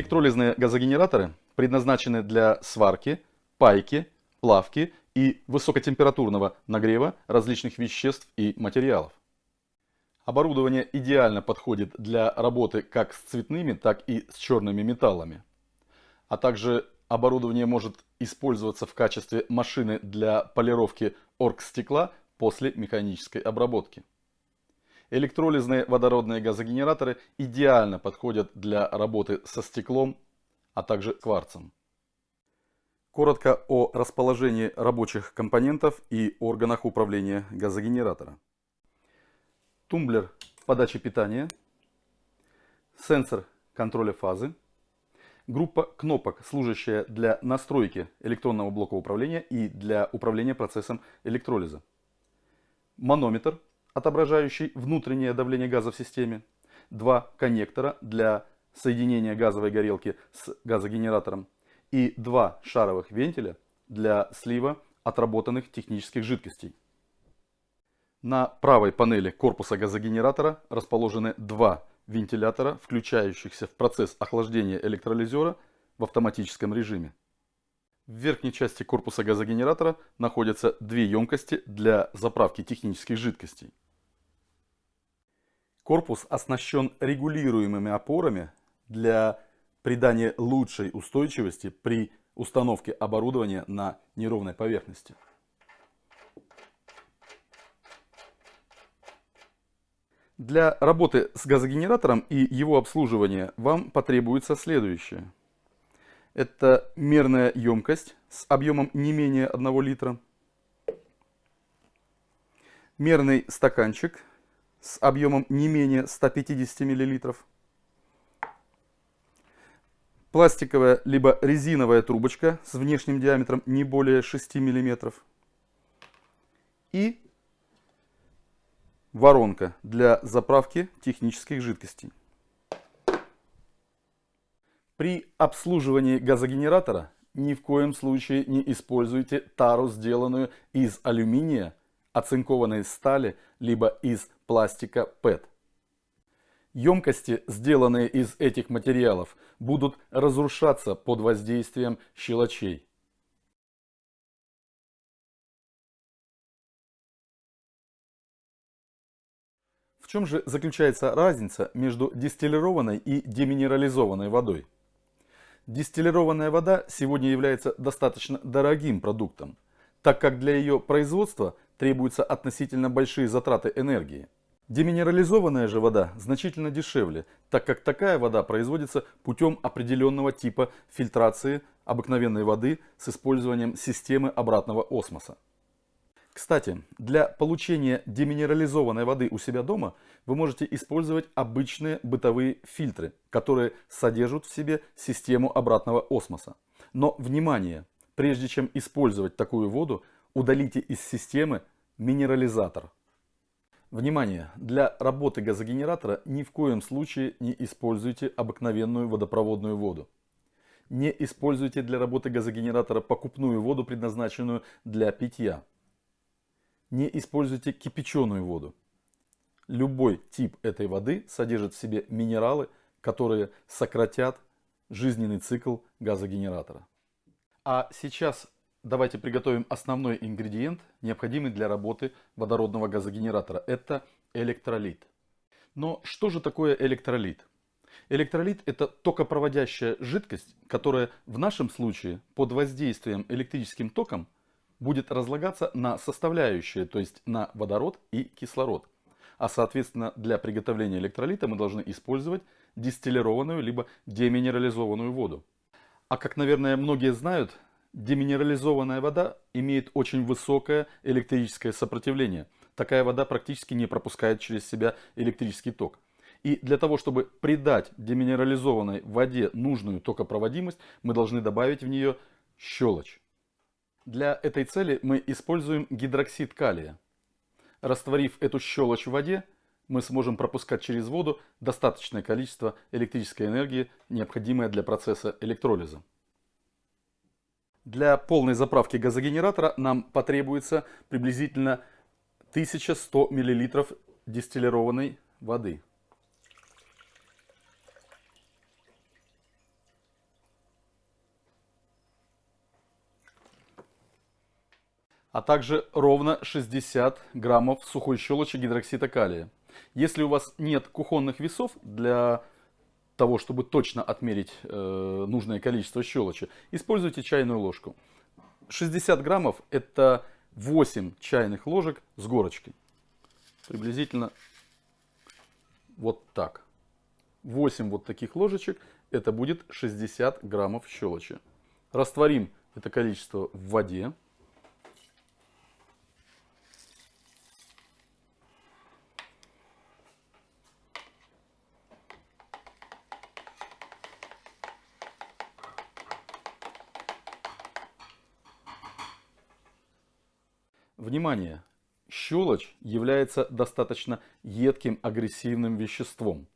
Электролизные газогенераторы предназначены для сварки, пайки, плавки и высокотемпературного нагрева различных веществ и материалов. Оборудование идеально подходит для работы как с цветными, так и с черными металлами. А также оборудование может использоваться в качестве машины для полировки оргстекла после механической обработки. Электролизные водородные газогенераторы идеально подходят для работы со стеклом, а также кварцем. Коротко о расположении рабочих компонентов и органах управления газогенератора. Тумблер подачи питания, сенсор контроля фазы, группа кнопок, служащая для настройки электронного блока управления и для управления процессом электролиза, манометр, отображающий внутреннее давление газа в системе, два коннектора для соединения газовой горелки с газогенератором и два шаровых вентиля для слива отработанных технических жидкостей. На правой панели корпуса газогенератора расположены два вентилятора, включающихся в процесс охлаждения электролизера в автоматическом режиме. В верхней части корпуса газогенератора находятся две емкости для заправки технических жидкостей. Корпус оснащен регулируемыми опорами для придания лучшей устойчивости при установке оборудования на неровной поверхности. Для работы с газогенератором и его обслуживания вам потребуется следующее. Это мерная емкость с объемом не менее 1 литра. Мерный стаканчик с объемом не менее 150 мл. Пластиковая либо резиновая трубочка с внешним диаметром не более 6 мм. И Воронка для заправки технических жидкостей. При обслуживании газогенератора ни в коем случае не используйте тару, сделанную из алюминия, оцинкованной стали, либо из пластика PET. Емкости, сделанные из этих материалов, будут разрушаться под воздействием щелочей. В чем же заключается разница между дистиллированной и деминерализованной водой? Дистиллированная вода сегодня является достаточно дорогим продуктом, так как для ее производства требуются относительно большие затраты энергии. Деминерализованная же вода значительно дешевле, так как такая вода производится путем определенного типа фильтрации обыкновенной воды с использованием системы обратного осмоса. Кстати, для получения деминерализованной воды у себя дома вы можете использовать обычные бытовые фильтры, которые содержат в себе систему обратного осмоса. Но, внимание, прежде чем использовать такую воду, удалите из системы минерализатор. Внимание! Для работы газогенератора ни в коем случае не используйте обыкновенную водопроводную воду. Не используйте для работы газогенератора покупную воду, предназначенную для питья. Не используйте кипяченую воду. Любой тип этой воды содержит в себе минералы, которые сократят жизненный цикл газогенератора. А сейчас давайте приготовим основной ингредиент, необходимый для работы водородного газогенератора. Это электролит. Но что же такое электролит? Электролит это токопроводящая жидкость, которая в нашем случае под воздействием электрическим током будет разлагаться на составляющие, то есть на водород и кислород. А соответственно для приготовления электролита мы должны использовать дистиллированную либо деминерализованную воду. А как, наверное, многие знают, деминерализованная вода имеет очень высокое электрическое сопротивление. Такая вода практически не пропускает через себя электрический ток. И для того, чтобы придать деминерализованной воде нужную токопроводимость, мы должны добавить в нее щелочь. Для этой цели мы используем гидроксид калия. Растворив эту щелочь в воде, мы сможем пропускать через воду достаточное количество электрической энергии, необходимое для процесса электролиза. Для полной заправки газогенератора нам потребуется приблизительно 1100 мл дистиллированной воды. А также ровно 60 граммов сухой щелочи гидроксида калия. Если у вас нет кухонных весов для того, чтобы точно отмерить э, нужное количество щелочи, используйте чайную ложку. 60 граммов это 8 чайных ложек с горочкой. Приблизительно вот так. 8 вот таких ложечек это будет 60 граммов щелочи. Растворим это количество в воде. Внимание! Щелочь является достаточно едким агрессивным веществом.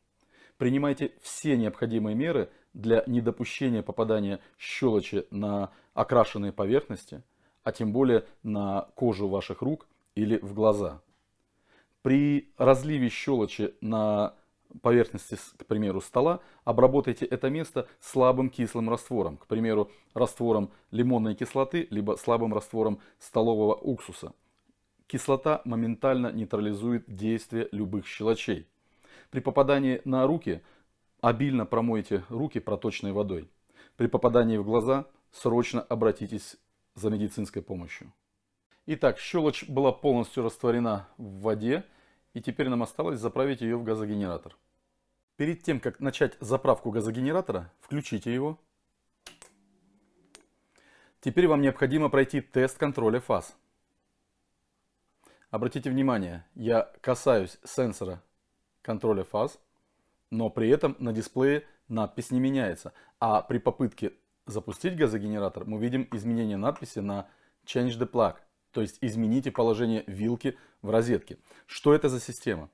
Принимайте все необходимые меры для недопущения попадания щелочи на окрашенные поверхности, а тем более на кожу ваших рук или в глаза. При разливе щелочи на поверхности, к примеру, стола, обработайте это место слабым кислым раствором, к примеру, раствором лимонной кислоты, либо слабым раствором столового уксуса. Кислота моментально нейтрализует действие любых щелочей. При попадании на руки обильно промойте руки проточной водой. При попадании в глаза срочно обратитесь за медицинской помощью. Итак, щелочь была полностью растворена в воде, и теперь нам осталось заправить ее в газогенератор. Перед тем, как начать заправку газогенератора, включите его. Теперь вам необходимо пройти тест контроля фаз. Обратите внимание, я касаюсь сенсора контроля фаз, но при этом на дисплее надпись не меняется. А при попытке запустить газогенератор мы видим изменение надписи на Change the plug, то есть измените положение вилки в розетке. Что это за система?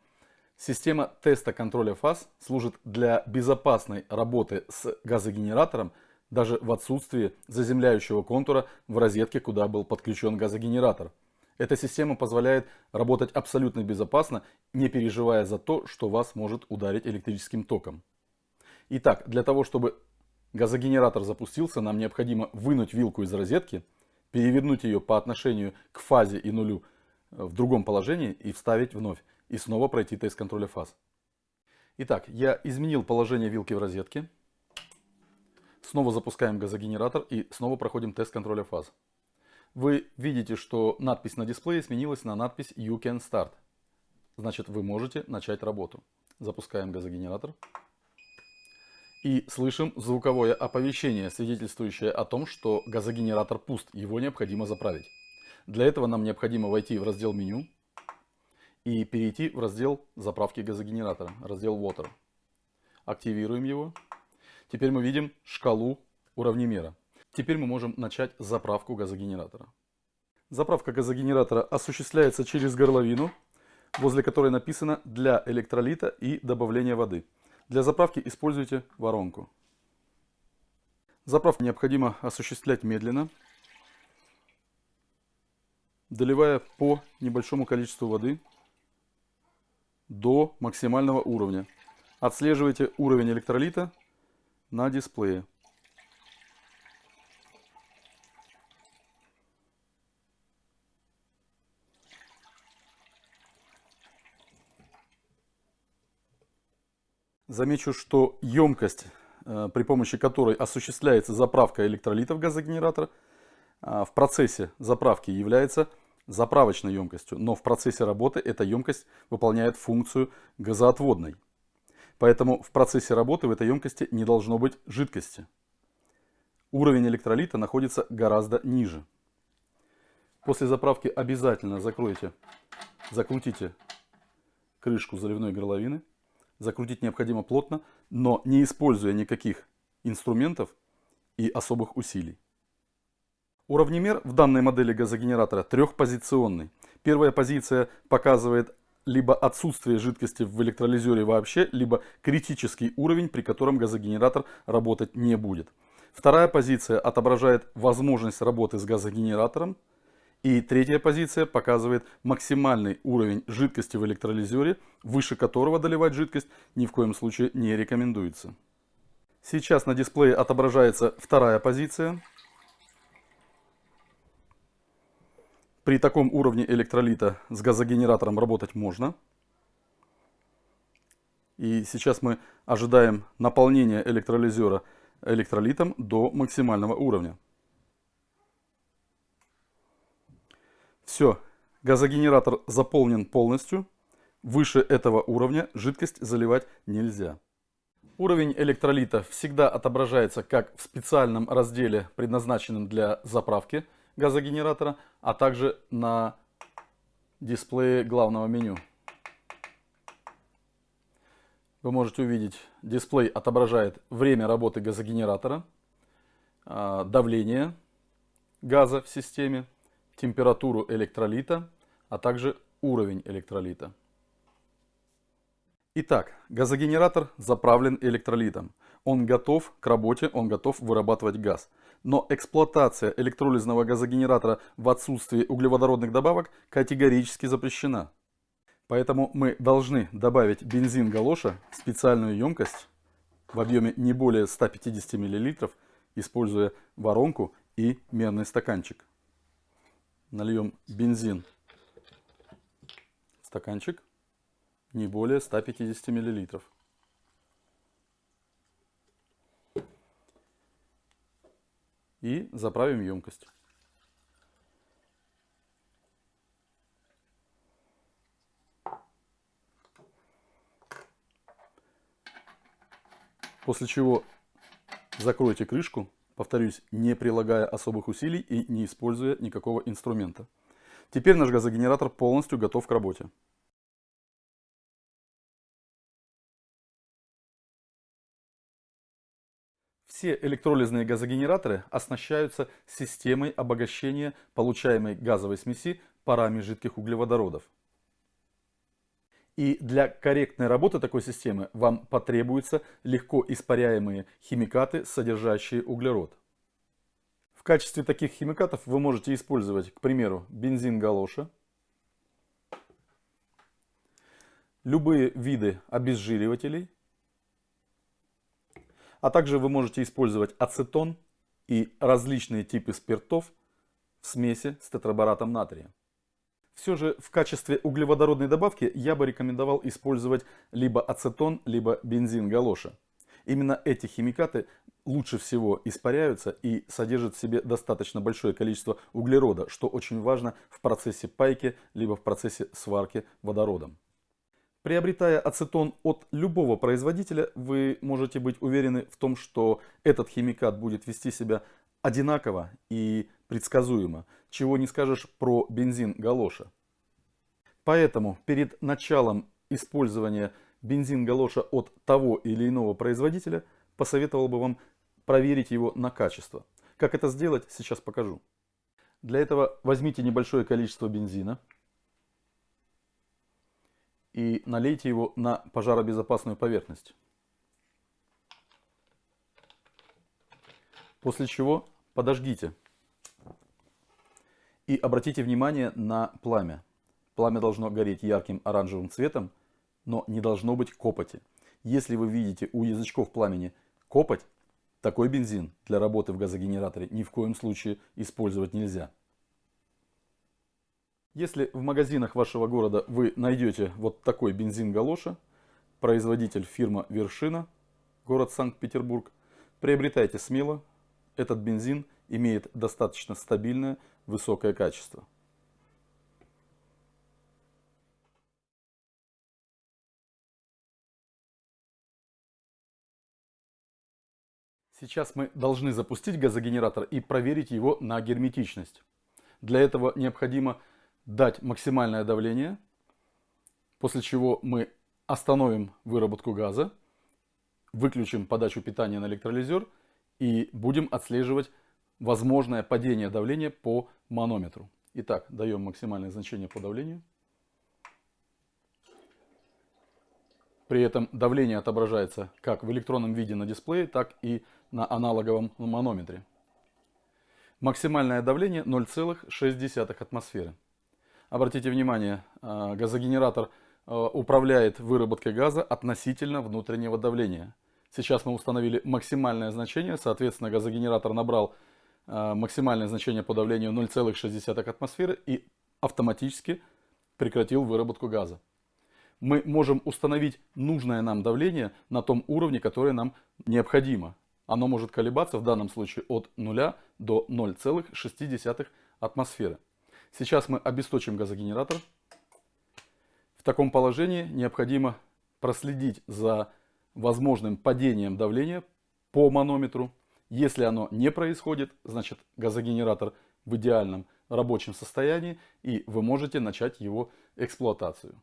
Система теста контроля фаз служит для безопасной работы с газогенератором даже в отсутствии заземляющего контура в розетке, куда был подключен газогенератор. Эта система позволяет работать абсолютно безопасно, не переживая за то, что вас может ударить электрическим током. Итак, для того, чтобы газогенератор запустился, нам необходимо вынуть вилку из розетки, перевернуть ее по отношению к фазе и нулю в другом положении и вставить вновь и снова пройти тест контроля фаз. Итак, я изменил положение вилки в розетке. Снова запускаем газогенератор и снова проходим тест контроля фаз. Вы видите, что надпись на дисплее сменилась на надпись You can start. Значит, вы можете начать работу. Запускаем газогенератор. И слышим звуковое оповещение, свидетельствующее о том, что газогенератор пуст, его необходимо заправить. Для этого нам необходимо войти в раздел меню, и перейти в раздел заправки газогенератора, раздел Water. Активируем его. Теперь мы видим шкалу уравнемера. Теперь мы можем начать заправку газогенератора. Заправка газогенератора осуществляется через горловину, возле которой написано «Для электролита и добавления воды». Для заправки используйте воронку. Заправку необходимо осуществлять медленно, доливая по небольшому количеству воды до максимального уровня. Отслеживайте уровень электролита на дисплее. Замечу, что емкость, э, при помощи которой осуществляется заправка электролитов газогенератора, э, в процессе заправки является заправочной емкостью, но в процессе работы эта емкость выполняет функцию газоотводной. Поэтому в процессе работы в этой емкости не должно быть жидкости. Уровень электролита находится гораздо ниже. После заправки обязательно закройте, закрутите крышку заливной горловины. Закрутить необходимо плотно, но не используя никаких инструментов и особых усилий. Уравнемер в данной модели газогенератора трехпозиционный. Первая позиция показывает либо отсутствие жидкости в электролизере вообще, либо критический уровень, при котором газогенератор работать не будет. Вторая позиция отображает возможность работы с газогенератором. И третья позиция показывает максимальный уровень жидкости в электролизере, выше которого доливать жидкость ни в коем случае не рекомендуется. Сейчас на дисплее отображается вторая позиция. При таком уровне электролита с газогенератором работать можно. И сейчас мы ожидаем наполнения электролизера электролитом до максимального уровня. Все, газогенератор заполнен полностью. Выше этого уровня жидкость заливать нельзя. Уровень электролита всегда отображается как в специальном разделе, предназначенном для заправки газогенератора, а также на дисплее главного меню. Вы можете увидеть, дисплей отображает время работы газогенератора, а, давление газа в системе, температуру электролита, а также уровень электролита. Итак, газогенератор заправлен электролитом. Он готов к работе, он готов вырабатывать газ. Но эксплуатация электролизного газогенератора в отсутствии углеводородных добавок категорически запрещена. Поэтому мы должны добавить бензин галоша в специальную емкость в объеме не более 150 мл, используя воронку и мерный стаканчик. Нальем бензин в стаканчик не более 150 миллилитров. И заправим емкость. После чего закройте крышку, повторюсь, не прилагая особых усилий и не используя никакого инструмента. Теперь наш газогенератор полностью готов к работе. Все электролизные газогенераторы оснащаются системой обогащения получаемой газовой смеси парами жидких углеводородов. И для корректной работы такой системы вам потребуются легко испаряемые химикаты, содержащие углерод. В качестве таких химикатов вы можете использовать, к примеру, бензин галоша, любые виды обезжиривателей, а также вы можете использовать ацетон и различные типы спиртов в смеси с тетрабаратом натрия. Все же в качестве углеводородной добавки я бы рекомендовал использовать либо ацетон, либо бензин галоша. Именно эти химикаты лучше всего испаряются и содержат в себе достаточно большое количество углерода, что очень важно в процессе пайки, либо в процессе сварки водородом. Приобретая ацетон от любого производителя, вы можете быть уверены в том, что этот химикат будет вести себя одинаково и предсказуемо, чего не скажешь про бензин галоша. Поэтому перед началом использования бензин галоша от того или иного производителя посоветовал бы вам проверить его на качество. Как это сделать, сейчас покажу. Для этого возьмите небольшое количество бензина, и налейте его на пожаробезопасную поверхность. После чего подожгите. И обратите внимание на пламя. Пламя должно гореть ярким оранжевым цветом, но не должно быть копоти. Если вы видите у язычков пламени копоть, такой бензин для работы в газогенераторе ни в коем случае использовать нельзя. Если в магазинах вашего города вы найдете вот такой бензин галоша, производитель фирма Вершина, город Санкт-Петербург, приобретайте смело. Этот бензин имеет достаточно стабильное, высокое качество. Сейчас мы должны запустить газогенератор и проверить его на герметичность. Для этого необходимо дать максимальное давление, после чего мы остановим выработку газа, выключим подачу питания на электролизер и будем отслеживать возможное падение давления по манометру. Итак, даем максимальное значение по давлению. При этом давление отображается как в электронном виде на дисплее, так и на аналоговом манометре. Максимальное давление 0,6 атмосферы. Обратите внимание, э, газогенератор э, управляет выработкой газа относительно внутреннего давления. Сейчас мы установили максимальное значение, соответственно газогенератор набрал э, максимальное значение по давлению 0,6 атмосферы и автоматически прекратил выработку газа. Мы можем установить нужное нам давление на том уровне, который нам необходимо. Оно может колебаться в данном случае от 0 до 0,6 атмосферы. Сейчас мы обесточим газогенератор. В таком положении необходимо проследить за возможным падением давления по манометру. Если оно не происходит, значит газогенератор в идеальном рабочем состоянии и вы можете начать его эксплуатацию.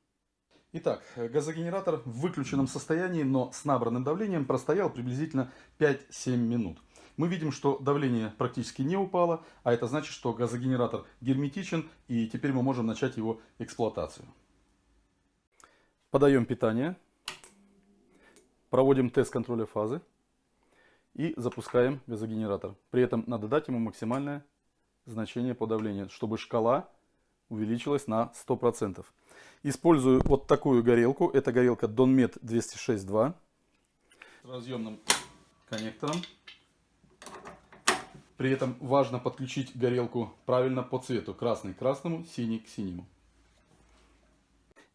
Итак, газогенератор в выключенном состоянии, но с набранным давлением простоял приблизительно 5-7 минут. Мы видим, что давление практически не упало, а это значит, что газогенератор герметичен и теперь мы можем начать его эксплуатацию. Подаем питание, проводим тест контроля фазы и запускаем газогенератор. При этом надо дать ему максимальное значение по давлению, чтобы шкала увеличилась на 100%. Использую вот такую горелку. Это горелка Donmet 206.2 с разъемным коннектором. При этом важно подключить горелку правильно по цвету. Красный к красному, синий к синему.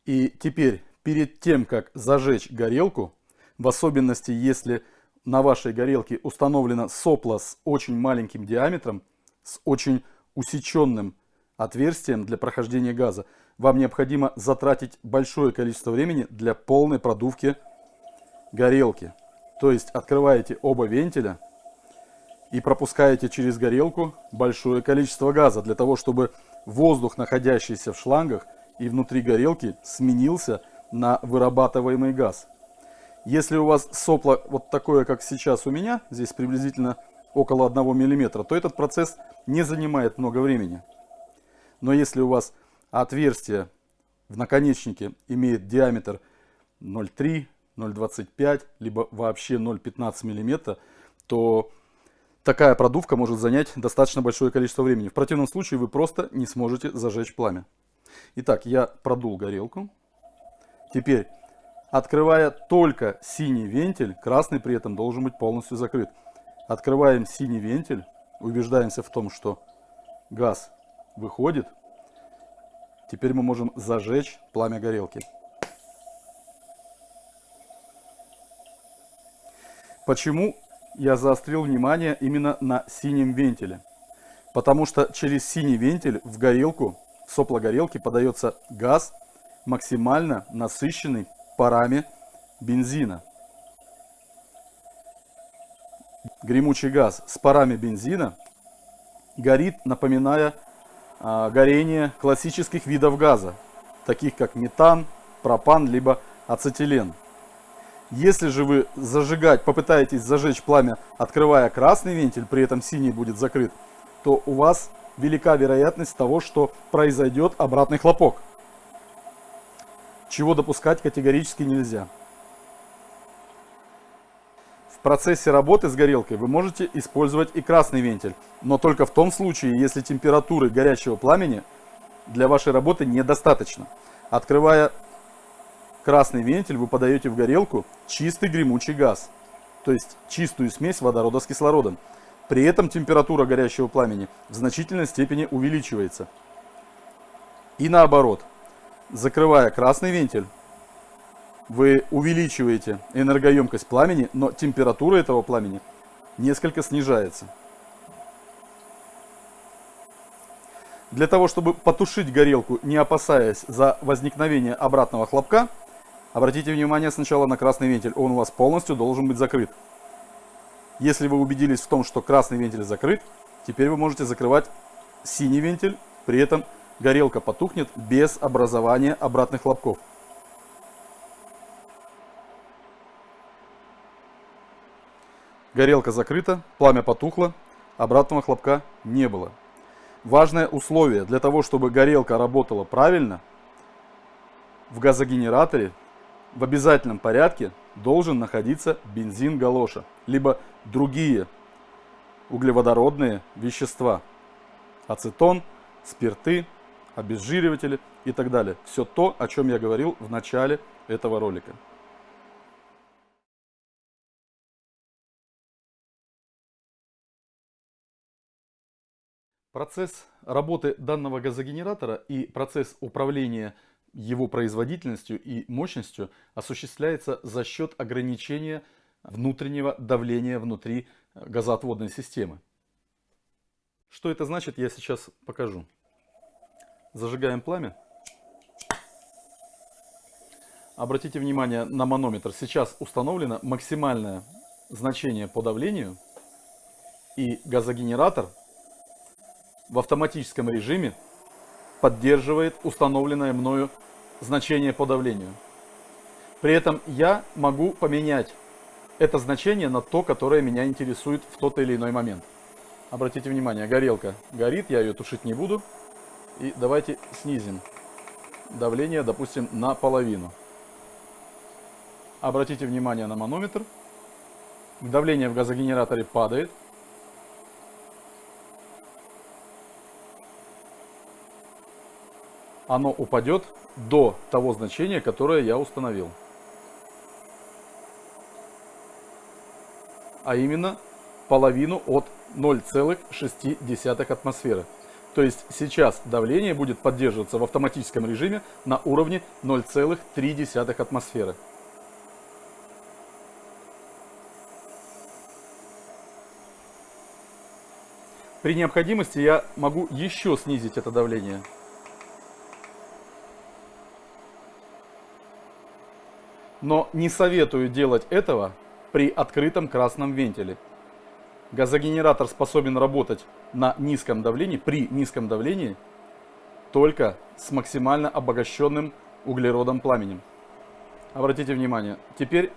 И теперь, перед тем, как зажечь горелку, в особенности, если на вашей горелке установлено сопло с очень маленьким диаметром, с очень усеченным отверстием для прохождения газа, вам необходимо затратить большое количество времени для полной продувки горелки. То есть открываете оба вентиля и пропускаете через горелку большое количество газа, для того, чтобы воздух, находящийся в шлангах и внутри горелки, сменился на вырабатываемый газ. Если у вас сопло вот такое, как сейчас у меня, здесь приблизительно около 1 мм, то этот процесс не занимает много времени. Но если у вас отверстие в наконечнике имеет диаметр 0,3, 0,25, либо вообще 0,15 мм, то такая продувка может занять достаточно большое количество времени. В противном случае вы просто не сможете зажечь пламя. Итак, я продул горелку. Теперь, открывая только синий вентиль, красный при этом должен быть полностью закрыт. Открываем синий вентиль, убеждаемся в том, что газ выходит. Теперь мы можем зажечь пламя горелки. Почему я заострил внимание именно на синем вентиле? Потому что через синий вентиль в горелку, в сопло горелки подается газ, максимально насыщенный парами бензина. Гремучий газ с парами бензина горит, напоминая а, горение классических видов газа, таких как метан, пропан, либо ацетилен. Если же вы зажигать, попытаетесь зажечь пламя, открывая красный вентиль, при этом синий будет закрыт, то у вас велика вероятность того, что произойдет обратный хлопок. Чего допускать категорически нельзя процессе работы с горелкой вы можете использовать и красный вентиль, но только в том случае, если температуры горячего пламени для вашей работы недостаточно. Открывая красный вентиль, вы подаете в горелку чистый гремучий газ, то есть чистую смесь водорода с кислородом. При этом температура горящего пламени в значительной степени увеличивается. И наоборот, закрывая красный вентиль, вы увеличиваете энергоемкость пламени, но температура этого пламени несколько снижается. Для того, чтобы потушить горелку, не опасаясь за возникновение обратного хлопка, обратите внимание сначала на красный вентиль. Он у вас полностью должен быть закрыт. Если вы убедились в том, что красный вентиль закрыт, теперь вы можете закрывать синий вентиль, при этом горелка потухнет без образования обратных хлопков. Горелка закрыта, пламя потухло, обратного хлопка не было. Важное условие для того, чтобы горелка работала правильно, в газогенераторе в обязательном порядке должен находиться бензин галоша, либо другие углеводородные вещества. Ацетон, спирты, обезжириватели и так далее. Все то, о чем я говорил в начале этого ролика. Процесс работы данного газогенератора и процесс управления его производительностью и мощностью осуществляется за счет ограничения внутреннего давления внутри газоотводной системы. Что это значит, я сейчас покажу. Зажигаем пламя. Обратите внимание на манометр. Сейчас установлено максимальное значение по давлению. И газогенератор в автоматическом режиме поддерживает установленное мною значение по давлению. При этом я могу поменять это значение на то, которое меня интересует в тот или иной момент. Обратите внимание, горелка горит, я ее тушить не буду. И давайте снизим давление, допустим, на половину. Обратите внимание на манометр. Давление в газогенераторе падает. Оно упадет до того значения, которое я установил. А именно половину от 0,6 атмосферы. То есть сейчас давление будет поддерживаться в автоматическом режиме на уровне 0,3 атмосферы. При необходимости я могу еще снизить это давление. Но не советую делать этого при открытом красном вентиле. Газогенератор способен работать на низком давлении, при низком давлении, только с максимально обогащенным углеродом пламенем. Обратите внимание, теперь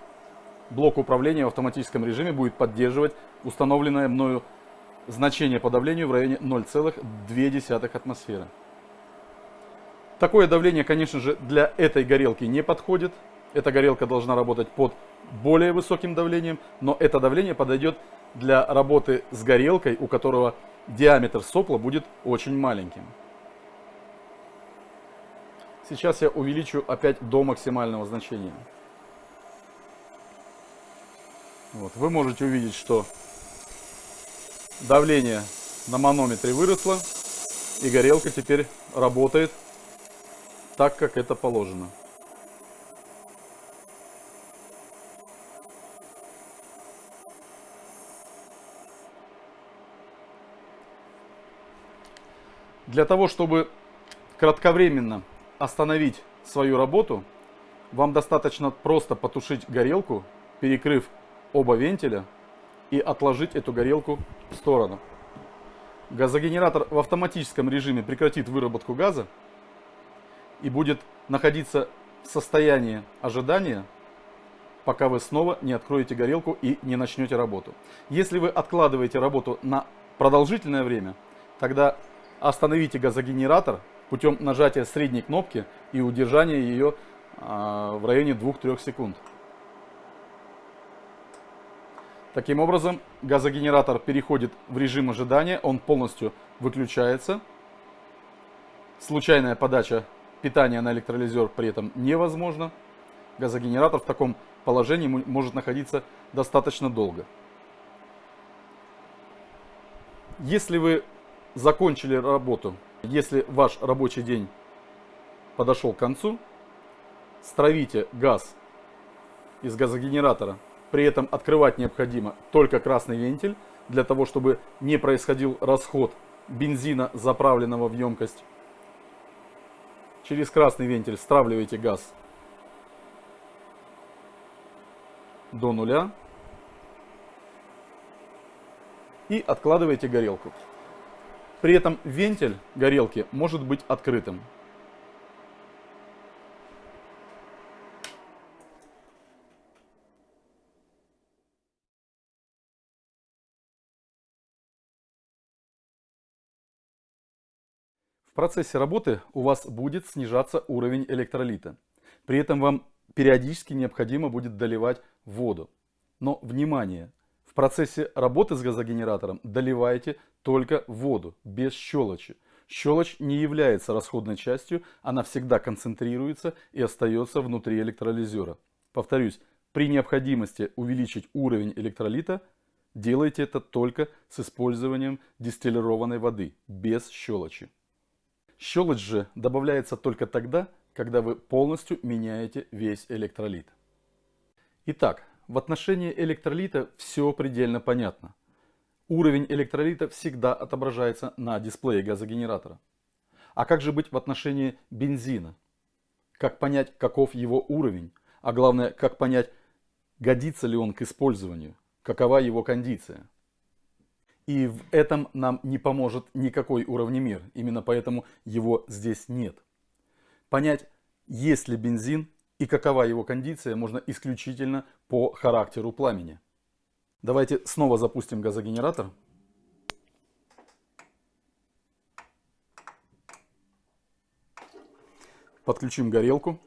блок управления в автоматическом режиме будет поддерживать установленное мною значение по давлению в районе 0,2 атмосферы. Такое давление, конечно же, для этой горелки не подходит. Эта горелка должна работать под более высоким давлением, но это давление подойдет для работы с горелкой, у которого диаметр сопла будет очень маленьким. Сейчас я увеличу опять до максимального значения. Вот, вы можете увидеть, что давление на манометре выросло, и горелка теперь работает так, как это положено. Для того, чтобы кратковременно остановить свою работу, вам достаточно просто потушить горелку, перекрыв оба вентиля и отложить эту горелку в сторону. Газогенератор в автоматическом режиме прекратит выработку газа и будет находиться в состоянии ожидания, пока вы снова не откроете горелку и не начнете работу. Если вы откладываете работу на продолжительное время, тогда остановите газогенератор путем нажатия средней кнопки и удержания ее а, в районе 2-3 секунд. Таким образом, газогенератор переходит в режим ожидания, он полностью выключается. Случайная подача питания на электролизер при этом невозможна. Газогенератор в таком положении может находиться достаточно долго. Если вы закончили работу, если ваш рабочий день подошел к концу, стравите газ из газогенератора. При этом открывать необходимо только красный вентиль, для того, чтобы не происходил расход бензина, заправленного в емкость. Через красный вентиль стравливаете газ до нуля и откладываете горелку. При этом вентиль горелки может быть открытым. В процессе работы у вас будет снижаться уровень электролита. При этом вам периодически необходимо будет доливать воду. Но, внимание, процессе работы с газогенератором доливайте только воду, без щелочи. Щелочь не является расходной частью, она всегда концентрируется и остается внутри электролизера. Повторюсь, при необходимости увеличить уровень электролита, Делайте это только с использованием дистиллированной воды, без щелочи. Щелочь же добавляется только тогда, когда вы полностью меняете весь электролит. Итак, в отношении электролита все предельно понятно. Уровень электролита всегда отображается на дисплее газогенератора. А как же быть в отношении бензина? Как понять, каков его уровень? А главное, как понять, годится ли он к использованию? Какова его кондиция? И в этом нам не поможет никакой уровнемир. Именно поэтому его здесь нет. Понять, есть ли бензин и какова его кондиция, можно исключительно по характеру пламени. Давайте снова запустим газогенератор. Подключим горелку.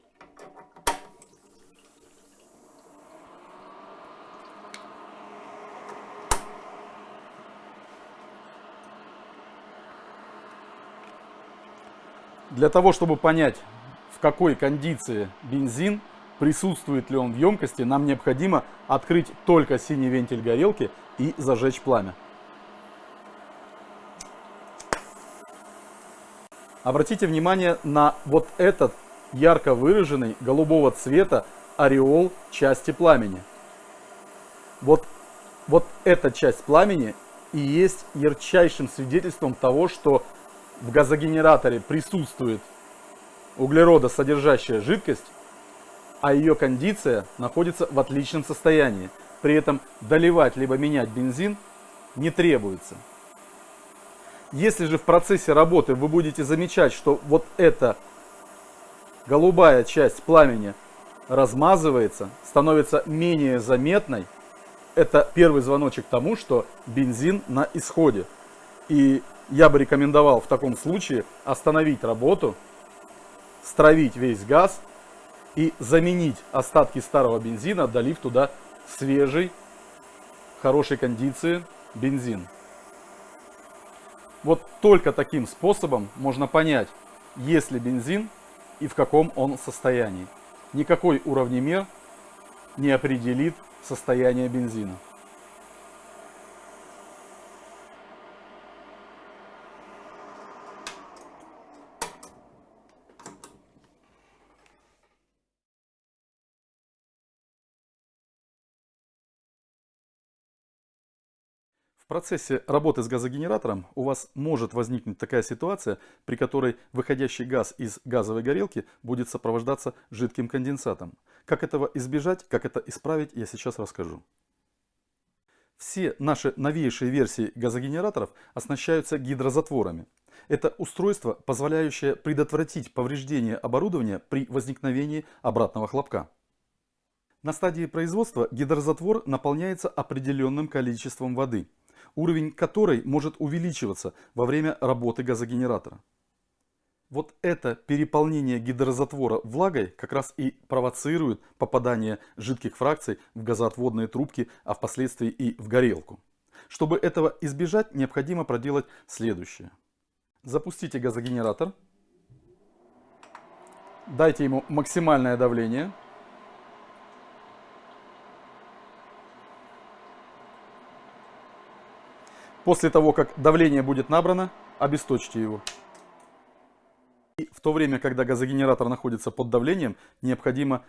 Для того, чтобы понять, в какой кондиции бензин, присутствует ли он в емкости, нам необходимо открыть только синий вентиль горелки и зажечь пламя. Обратите внимание на вот этот ярко выраженный голубого цвета ореол части пламени. Вот, вот эта часть пламени и есть ярчайшим свидетельством того, что в газогенераторе присутствует углеродосодержащая жидкость, а ее кондиция находится в отличном состоянии. При этом доливать либо менять бензин не требуется. Если же в процессе работы вы будете замечать, что вот эта голубая часть пламени размазывается, становится менее заметной, это первый звоночек тому, что бензин на исходе. И я бы рекомендовал в таком случае остановить работу, стравить весь газ и заменить остатки старого бензина, долив туда свежий, хорошей кондиции бензин. Вот только таким способом можно понять, есть ли бензин и в каком он состоянии. Никакой уровнемер не определит состояние бензина. Процессе работы с газогенератором у вас может возникнуть такая ситуация, при которой выходящий газ из газовой горелки будет сопровождаться жидким конденсатом. Как этого избежать, как это исправить, я сейчас расскажу. Все наши новейшие версии газогенераторов оснащаются гидрозатворами. Это устройство, позволяющее предотвратить повреждение оборудования при возникновении обратного хлопка. На стадии производства гидрозатвор наполняется определенным количеством воды – уровень которой может увеличиваться во время работы газогенератора. Вот это переполнение гидрозатвора влагой как раз и провоцирует попадание жидких фракций в газоотводные трубки, а впоследствии и в горелку. Чтобы этого избежать, необходимо проделать следующее. Запустите газогенератор, дайте ему максимальное давление – После того, как давление будет набрано, обесточьте его. И в то время, когда газогенератор находится под давлением, необходимо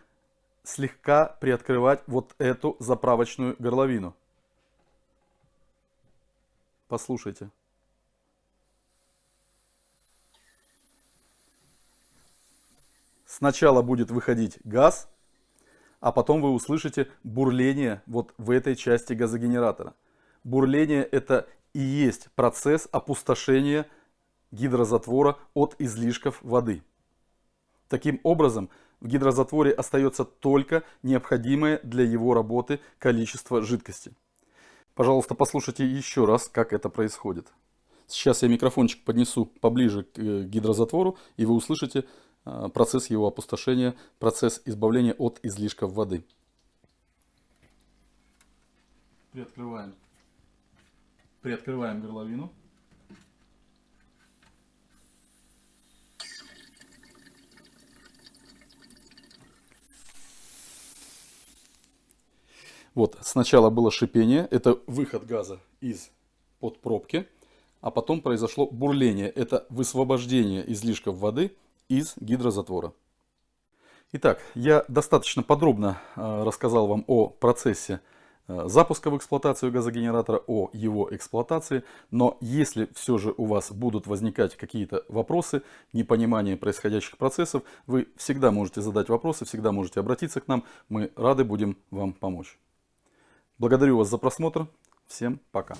слегка приоткрывать вот эту заправочную горловину. Послушайте. Сначала будет выходить газ, а потом вы услышите бурление вот в этой части газогенератора. Бурление это и есть процесс опустошения гидрозатвора от излишков воды. Таким образом, в гидрозатворе остается только необходимое для его работы количество жидкости. Пожалуйста, послушайте еще раз, как это происходит. Сейчас я микрофончик поднесу поближе к э, гидрозатвору, и вы услышите э, процесс его опустошения, процесс избавления от излишков воды. Приоткрываем Приоткрываем горловину. Вот, сначала было шипение, это выход газа из под пробки, а потом произошло бурление, это высвобождение излишков воды из гидрозатвора. Итак, я достаточно подробно э, рассказал вам о процессе запуска в эксплуатацию газогенератора, о его эксплуатации. Но если все же у вас будут возникать какие-то вопросы, непонимание происходящих процессов, вы всегда можете задать вопросы, всегда можете обратиться к нам. Мы рады будем вам помочь. Благодарю вас за просмотр. Всем пока.